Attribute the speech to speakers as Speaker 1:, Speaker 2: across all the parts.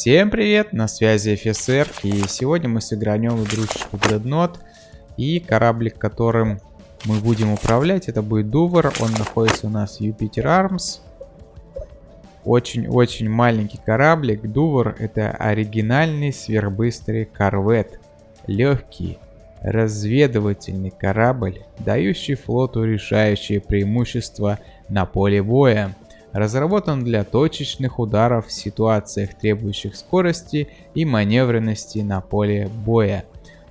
Speaker 1: Всем привет, на связи ФСР, и сегодня мы сыгранем в игрушечку Dreadnought, и кораблик, которым мы будем управлять, это будет Дувер, он находится у нас в Юпитер Армс. Очень-очень маленький кораблик, Дувер это оригинальный сверхбыстрый корвет, легкий, разведывательный корабль, дающий флоту решающее преимущество на поле боя. Разработан для точечных ударов в ситуациях, требующих скорости и маневренности на поле боя.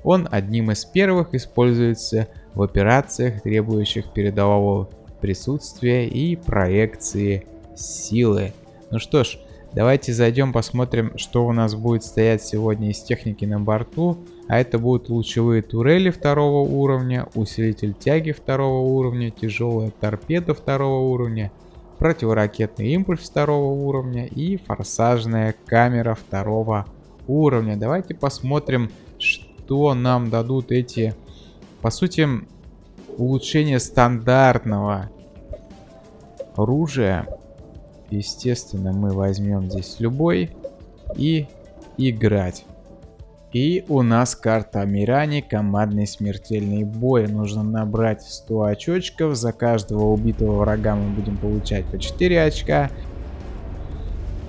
Speaker 1: Он одним из первых используется в операциях, требующих передового присутствия и проекции силы. Ну что ж, давайте зайдем посмотрим, что у нас будет стоять сегодня из техники на борту. А это будут лучевые турели второго уровня, усилитель тяги второго уровня, тяжелая торпеда второго уровня, противоракетный импульс второго уровня и форсажная камера второго уровня. Давайте посмотрим, что нам дадут эти, по сути, улучшения стандартного оружия. Естественно, мы возьмем здесь любой и играть. И у нас карта Мирани, командный смертельный бой. Нужно набрать 100 очочков. За каждого убитого врага мы будем получать по 4 очка.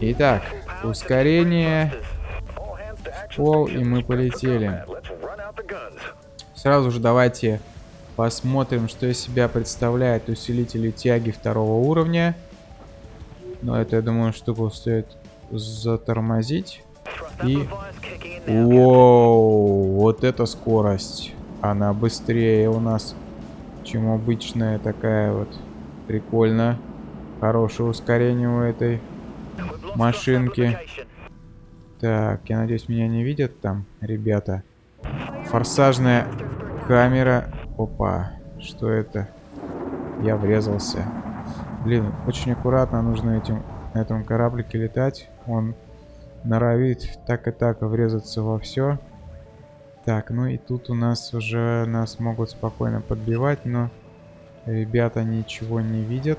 Speaker 1: Итак, ускорение. Пол, и мы полетели. Сразу же давайте посмотрим, что из себя представляет усилитель тяги второго уровня. Но это, я думаю, штуку стоит затормозить. И Воу, вот эта скорость. Она быстрее у нас, чем обычная такая вот. Прикольно. Хорошее ускорение у этой машинки. Так, я надеюсь, меня не видят там, ребята. Форсажная камера. Опа, что это? Я врезался. Блин, очень аккуратно нужно этим, на этом кораблике летать. Он норовит так и так врезаться во все. Так, ну и тут у нас уже нас могут спокойно подбивать, но ребята ничего не видят.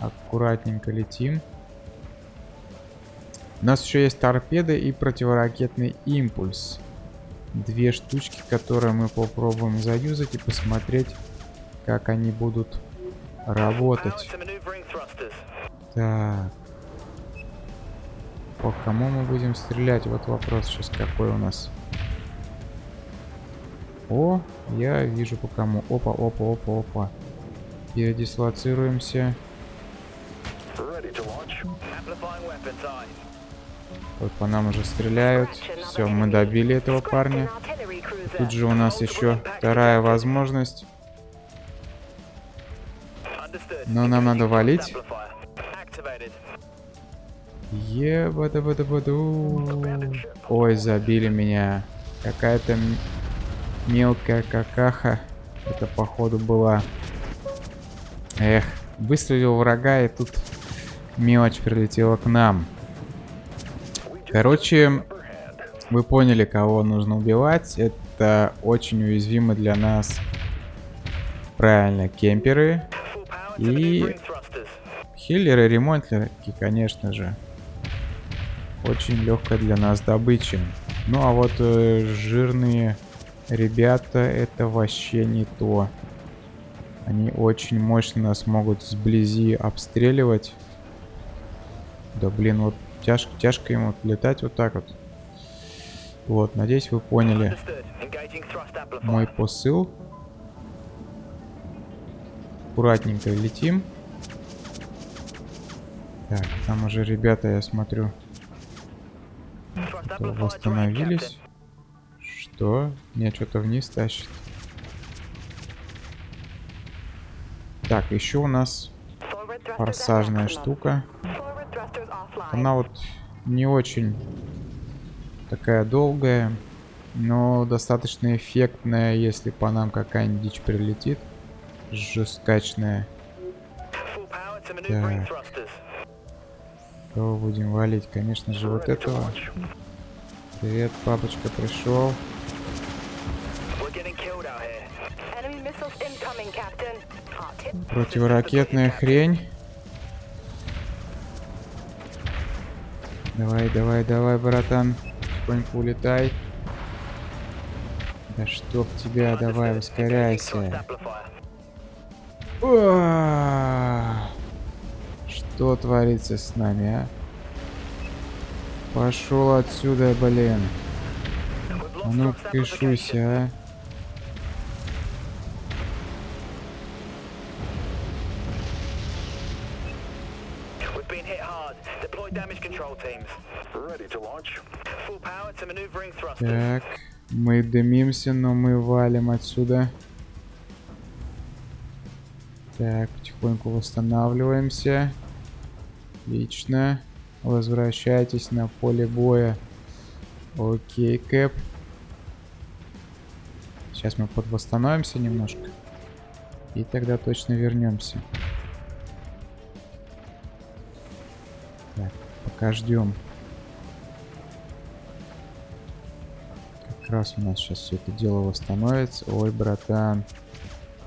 Speaker 1: Аккуратненько летим. У нас еще есть торпеды и противоракетный импульс. Две штучки, которые мы попробуем заюзать и посмотреть, как они будут работать. Так. По кому мы будем стрелять? Вот вопрос сейчас какой у нас. О, я вижу по кому. Опа, опа, опа, опа. Передислоцируемся. Вот по нам уже стреляют. Все, мы добили этого парня. Тут же у нас еще вторая возможность. Но нам надо валить. Ебада-бада-баду. Ой, забили меня. Какая-то мелкая какаха. Это походу была. Эх, выстрелил врага и тут мелочь прилетела к нам. Короче, вы поняли, кого нужно убивать. Это очень уязвимы для нас. Правильно, кемперы. И хиллеры, ремонтлерки, конечно же очень легкая для нас добыча. Ну а вот э, жирные ребята это вообще не то. Они очень мощно нас могут сблизи обстреливать. Да блин, вот тяжко, тяжко ему летать вот так вот. Вот, надеюсь вы поняли мой посыл. Аккуратненько летим. Так, там уже ребята, я смотрю, восстановились. Что? Меня что-то вниз тащит. Так, еще у нас форсажная штука. Она вот не очень такая долгая, но достаточно эффектная, если по нам какая-нибудь дичь прилетит. Жесткачная. Так. Кого будем валить? Конечно же, вот этого. Привет, папочка пришел. Противоракетная хрень. Давай, давай, давай, братан. Потихоньку улетай. Да чтоб тебя, давай, ускоряйся. О! Что творится с нами, а? Пошел отсюда, блин. А ну кишуйся, а. Так, мы дымимся, но мы валим отсюда. Так, потихоньку восстанавливаемся. Отлично. Возвращайтесь на поле боя. Окей, Кэп. Сейчас мы подвосстановимся немножко. И тогда точно вернемся. Так, пока ждем. Как раз у нас сейчас все это дело восстановится. Ой, братан,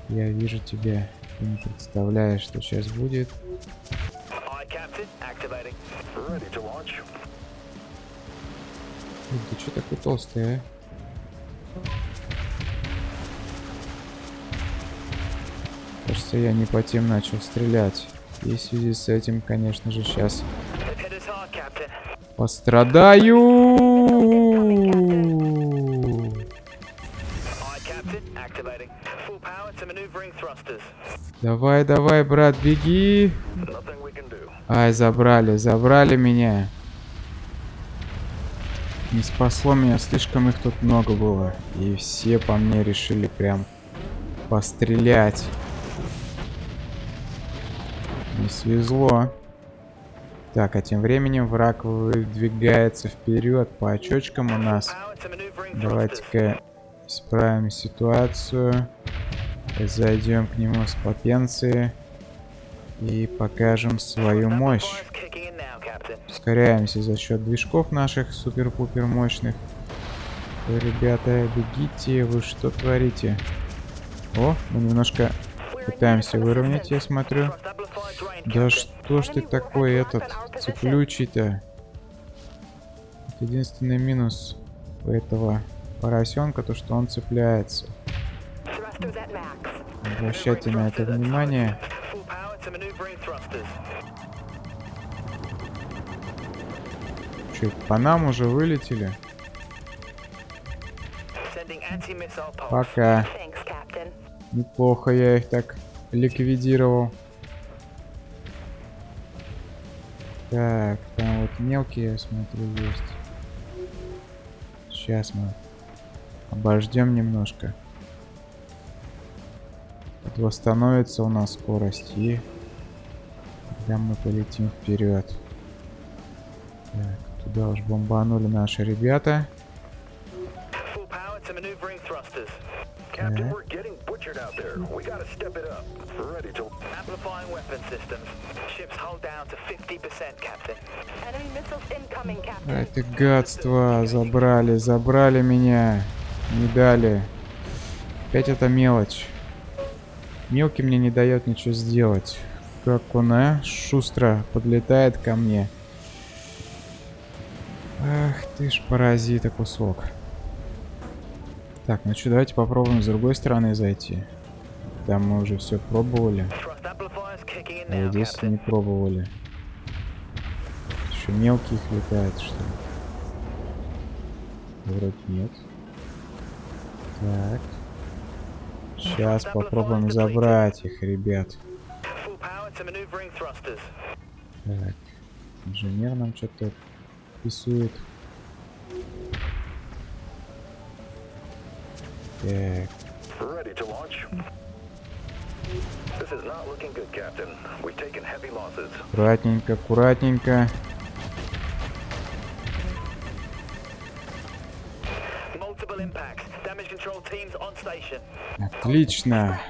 Speaker 1: я вижу тебя. Ты не представляешь, что сейчас будет. Ты что такой толстый, а? Кажется, я не по тем начал стрелять. И в связи с этим, конечно же, сейчас пострадаю. Давай, давай, брат, беги. Ай, забрали, забрали меня. Не спасло меня, слишком их тут много было. И все по мне решили прям пострелять. Не свезло. Так, а тем временем враг выдвигается вперед по очочкам у нас. Давайте-ка исправим ситуацию. Зайдем к нему с потенции. И покажем свою мощь. Ускоряемся за счет движков наших супер-пупер мощных. Ой, ребята, бегите, вы что творите? О, мы немножко пытаемся выровнять, я смотрю. Да что ж ты такой этот цеплючий-то? Единственный минус у этого поросенка, то что он цепляется. Обращайте на это внимание. Че, по нам уже вылетели? Пока. Неплохо я их так ликвидировал. Так, там вот мелкие, я смотрю, есть. Сейчас мы обождем немножко. Вот восстановится у нас скорость и тогда мы полетим вперед. Так, туда уж бомбанули наши ребята. Это гадство. Забрали, забрали меня. Не дали. Опять это мелочь. Мелкий мне не дает ничего сделать. Как он, а? Шустро подлетает ко мне. Ах ты ж паразита кусок. Так, ну что, давайте попробуем с другой стороны зайти. Там мы уже все пробовали. А здесь не пробовали. Еще мелких летает, что ли? Вроде нет. Так. Сейчас попробуем забрать их, ребят. Так. Инженер нам что-то рисует. Так. Аккуратненько, аккуратненько. Отлично.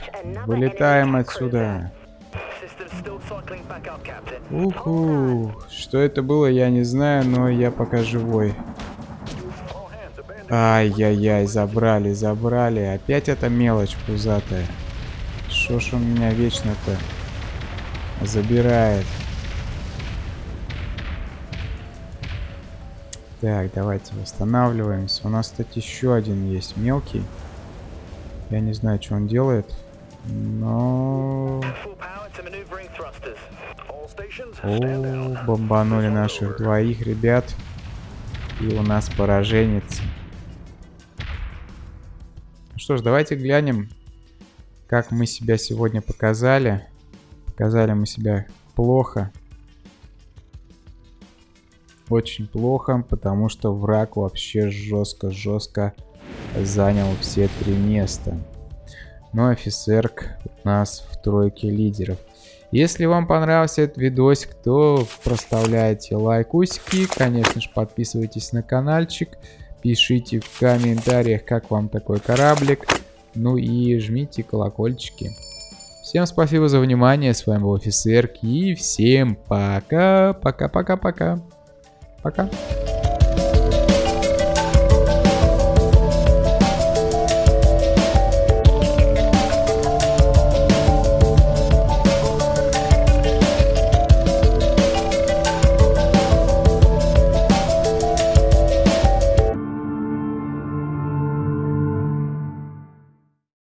Speaker 1: Вылетаем отсюда. Уху. Что это было, я не знаю, но я пока живой. Ай-яй-яй, забрали, забрали. Опять эта мелочь пузатая. Что ж он меня вечно-то забирает? Так, давайте восстанавливаемся. У нас, кстати, еще один есть мелкий. Я не знаю, что он делает, но... О, бомбанули наших двоих ребят. И у нас пораженец. Ну что ж, давайте глянем, как мы себя сегодня показали. Показали мы себя плохо. Очень плохо, потому что враг вообще жестко-жестко занял все три места. Но офицерк у нас в тройке лидеров. Если вам понравился этот видосик, то проставляйте лайкусики. Конечно же, подписывайтесь на каналчик. Пишите в комментариях, как вам такой кораблик. Ну и жмите колокольчики. Всем спасибо за внимание. С вами был офицерк. И всем пока. Пока-пока-пока. Пока. -пока -пока. пока.